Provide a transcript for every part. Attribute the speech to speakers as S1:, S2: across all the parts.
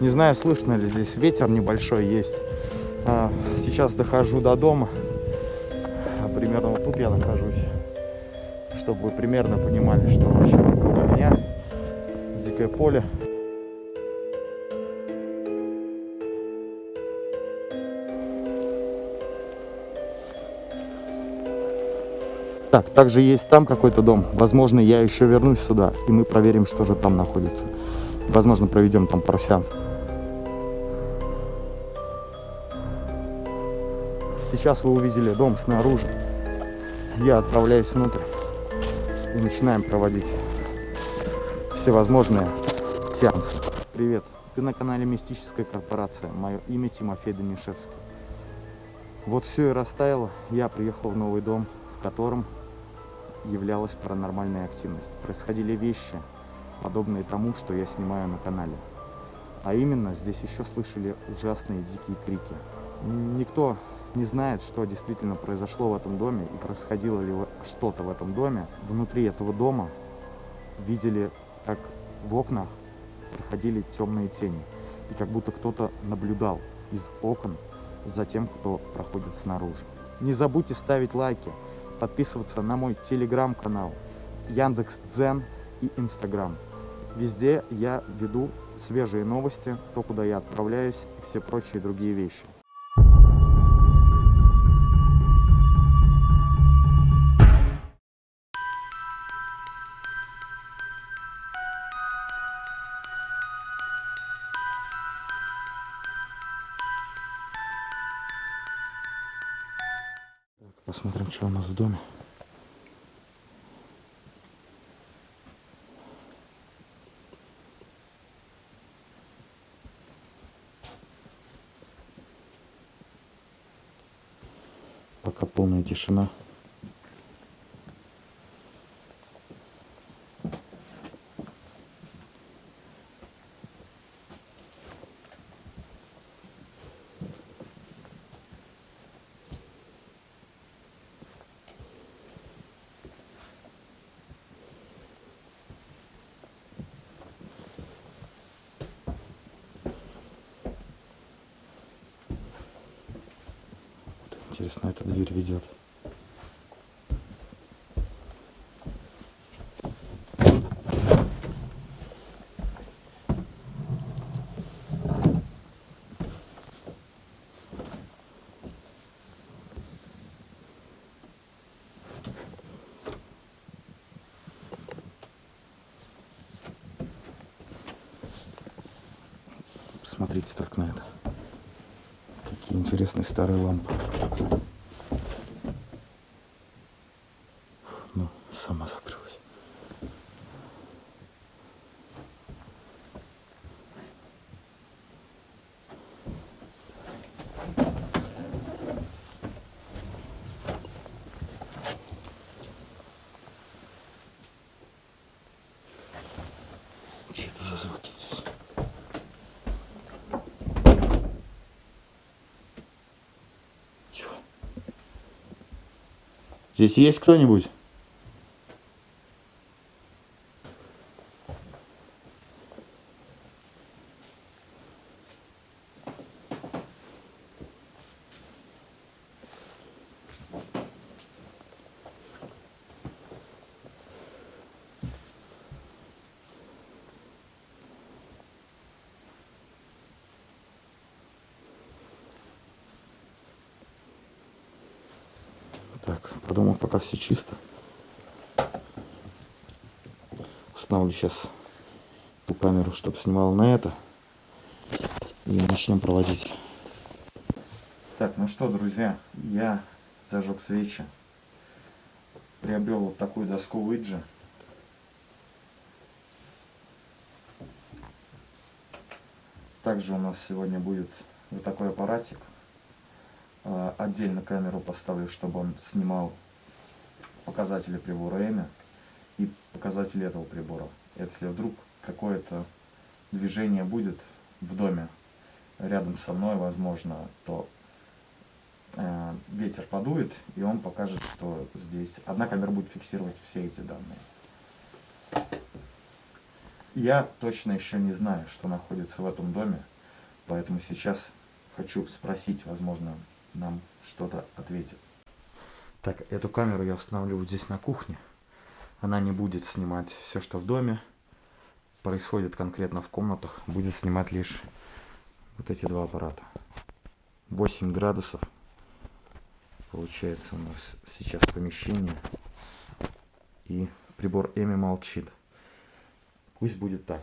S1: Не знаю, слышно ли здесь ветер небольшой есть. А, сейчас дохожу до дома. А примерно вот тут я нахожусь. Чтобы вы примерно понимали, что вообще вокруг меня. Дикое поле. Так, также есть там какой-то дом. Возможно, я еще вернусь сюда, и мы проверим, что же там находится. Возможно, проведем там пару сеансов. Сейчас вы увидели дом снаружи. Я отправляюсь внутрь и начинаем проводить всевозможные сеансы. Привет, ты на канале Мистическая корпорация. Мое имя Тимофей Данишевский. Вот все и растаяло. Я приехал в новый дом, в котором являлась паранормальная активность. Происходили вещи, подобные тому, что я снимаю на канале. А именно, здесь еще слышали ужасные дикие крики. Никто не знает, что действительно произошло в этом доме и происходило ли что-то в этом доме. Внутри этого дома видели, как в окнах проходили темные тени. И как будто кто-то наблюдал из окон за тем, кто проходит снаружи. Не забудьте ставить лайки, подписываться на мой телеграм-канал, Яндекс Дзен и Инстаграм. Везде я веду свежие новости, то, куда я отправляюсь и все прочие другие вещи. Посмотрим, что у нас в доме. Пока полная тишина. Интересно, эта дверь ведет. Посмотрите только на это. Какие интересные старые лампы. Ну, сама закрылась. Что это за звуки здесь? Здесь есть кто-нибудь? Так, подумал, пока все чисто. Установлю сейчас ту камеру, чтобы снимал на это. И начнем проводить. Так, ну что, друзья, я зажег свечи. Приобрел вот такую доску Ouija. Также у нас сегодня будет вот такой аппаратик. А, Отдельно камеру поставлю, чтобы он снимал показатели прибора EMI и показатели этого прибора. Если вдруг какое-то движение будет в доме рядом со мной, возможно, то э, ветер подует, и он покажет, что здесь одна камера будет фиксировать все эти данные. Я точно еще не знаю, что находится в этом доме, поэтому сейчас хочу спросить, возможно, нам что-то ответит. Так, эту камеру я установлю вот здесь на кухне. Она не будет снимать все, что в доме происходит конкретно в комнатах. Будет снимать лишь вот эти два аппарата. 8 градусов. Получается у нас сейчас помещение. И прибор Эми молчит. Пусть будет так.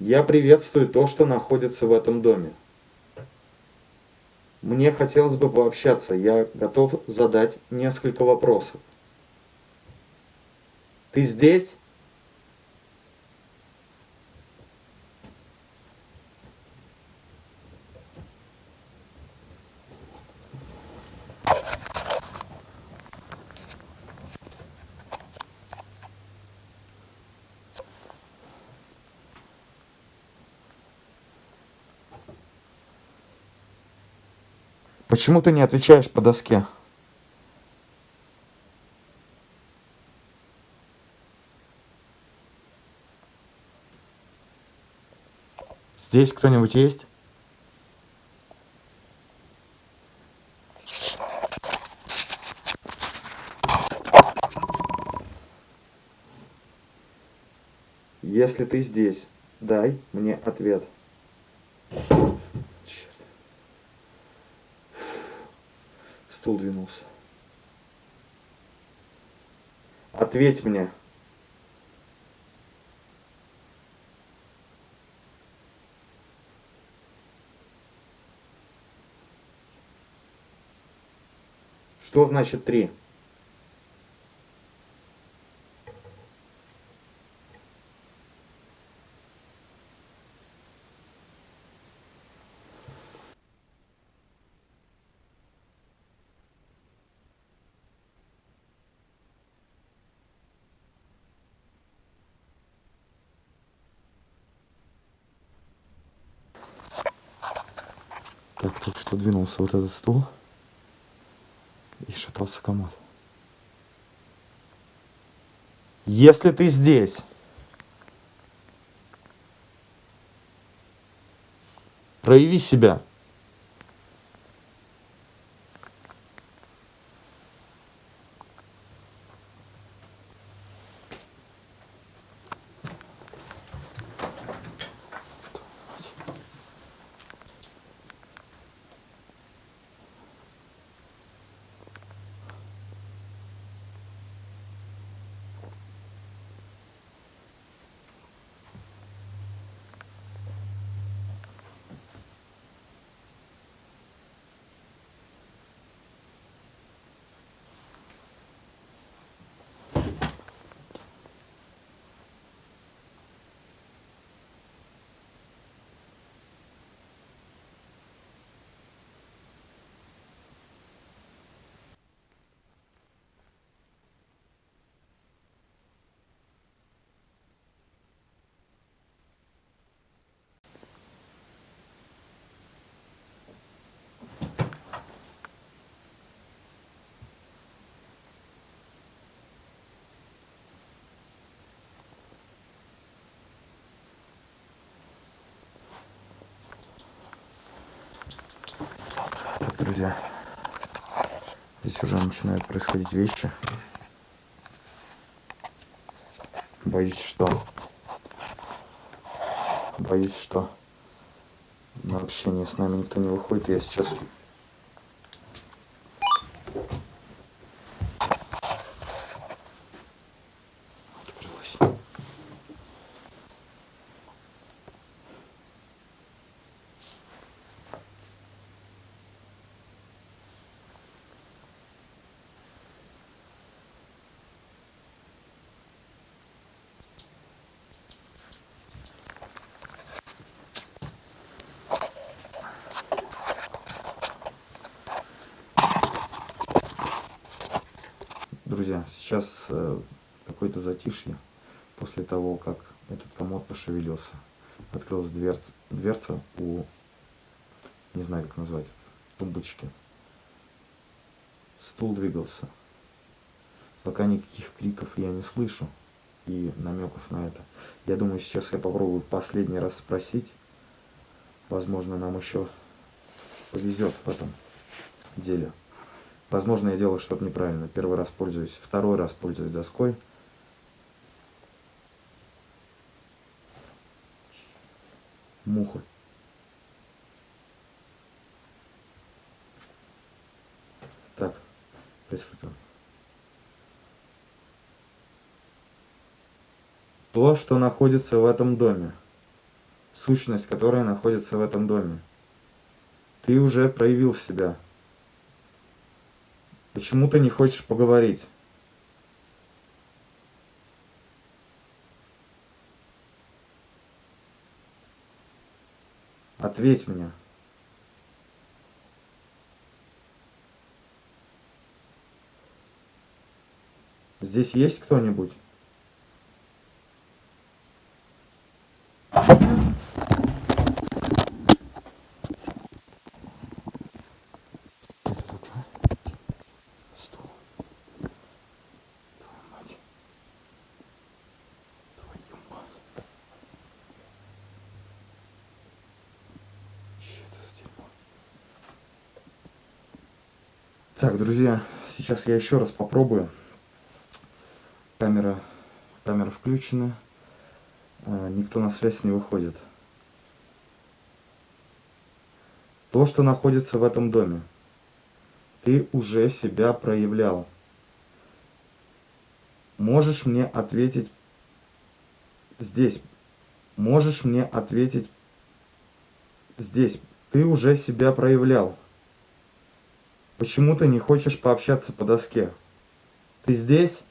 S1: Я приветствую то, что находится в этом доме. Мне хотелось бы пообщаться. Я готов задать несколько вопросов. Ты здесь? Почему ты не отвечаешь по доске? Здесь кто-нибудь есть? Если ты здесь, дай мне ответ. стул двинулся. Ответь мне. Что значит три? Так, только что двинулся вот этот стул и шатался комод. Если ты здесь, прояви себя. Друзья. Здесь уже начинают происходить вещи. Боюсь, что... Боюсь, что на общение с нами никто не выходит. Я сейчас Друзья, сейчас э, какое-то затишье после того, как этот комод пошевелился. Открылась дверца, дверца у, не знаю как назвать, тумбочки. Стул двигался. Пока никаких криков я не слышу. и намеков на это. Я думаю, сейчас я попробую последний раз спросить. Возможно, нам еще повезет в этом деле. Возможно, я делаю что-то неправильно. Первый раз пользуюсь, второй раз пользуюсь доской. Муха. Так, приступим. То, что находится в этом доме. Сущность, которая находится в этом доме. Ты уже проявил себя. Почему ты не хочешь поговорить? Ответь мне. Здесь есть кто-нибудь? Так, друзья, сейчас я еще раз попробую. Камера, камера включена. А, Никто на связь не выходит. То, что находится в этом доме, ты уже себя проявлял. Можешь мне ответить здесь. Можешь мне ответить здесь. Ты уже себя проявлял. Почему ты не хочешь пообщаться по доске? Ты здесь?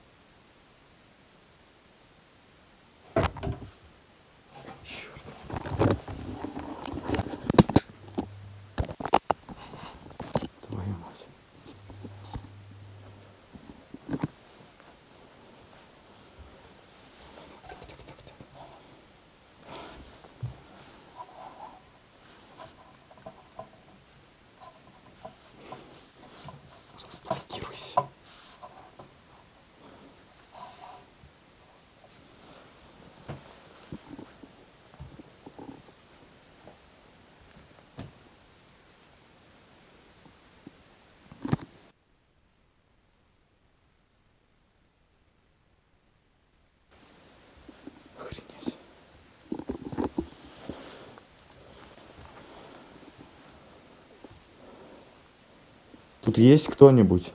S1: Тут есть кто-нибудь?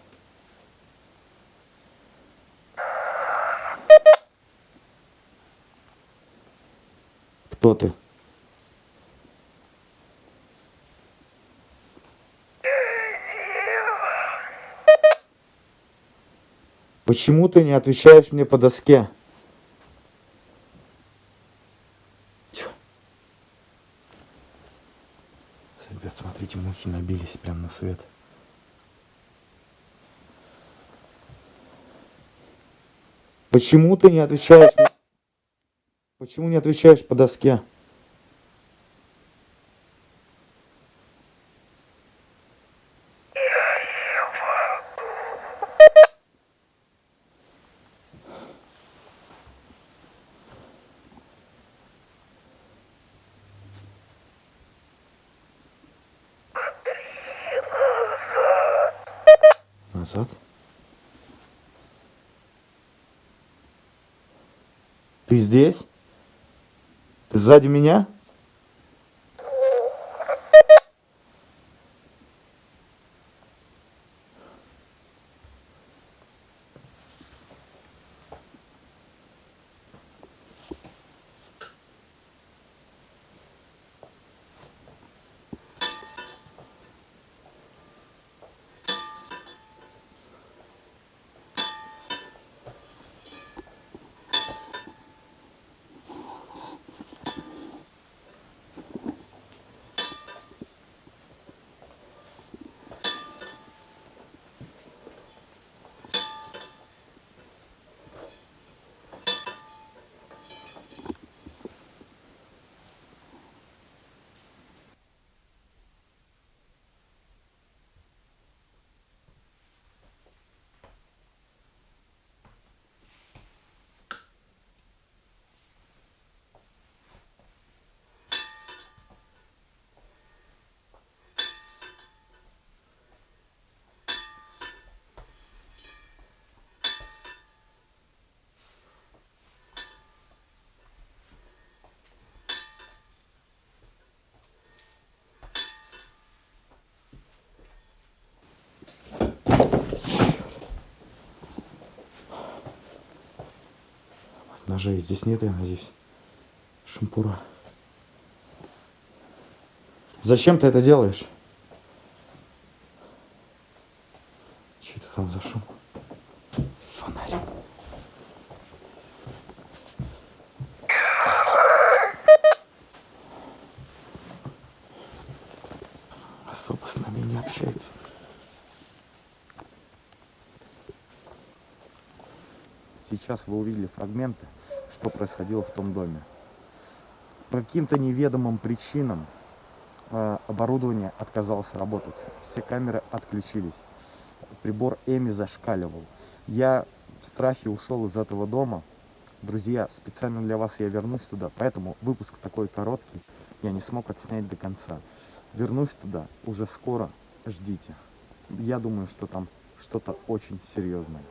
S1: Кто ты? Почему ты не отвечаешь мне по доске? Тихо. Ребят, смотрите, мухи набились прямо на свет. Почему ты не отвечаешь? Почему не отвечаешь по доске? Ты здесь? Ты сзади меня? Ножей. Здесь нет, я надеюсь. Шампура. Зачем ты это делаешь? Что это там за шум? Фонарь. Особо с нами не общается. Сейчас вы увидели фрагменты, что происходило в том доме. По каким-то неведомым причинам э, оборудование отказалось работать. Все камеры отключились. Прибор Эми зашкаливал. Я в страхе ушел из этого дома. Друзья, специально для вас я вернусь туда, поэтому выпуск такой короткий. Я не смог отснять до конца. Вернусь туда уже скоро. Ждите. Я думаю, что там что-то очень серьезное.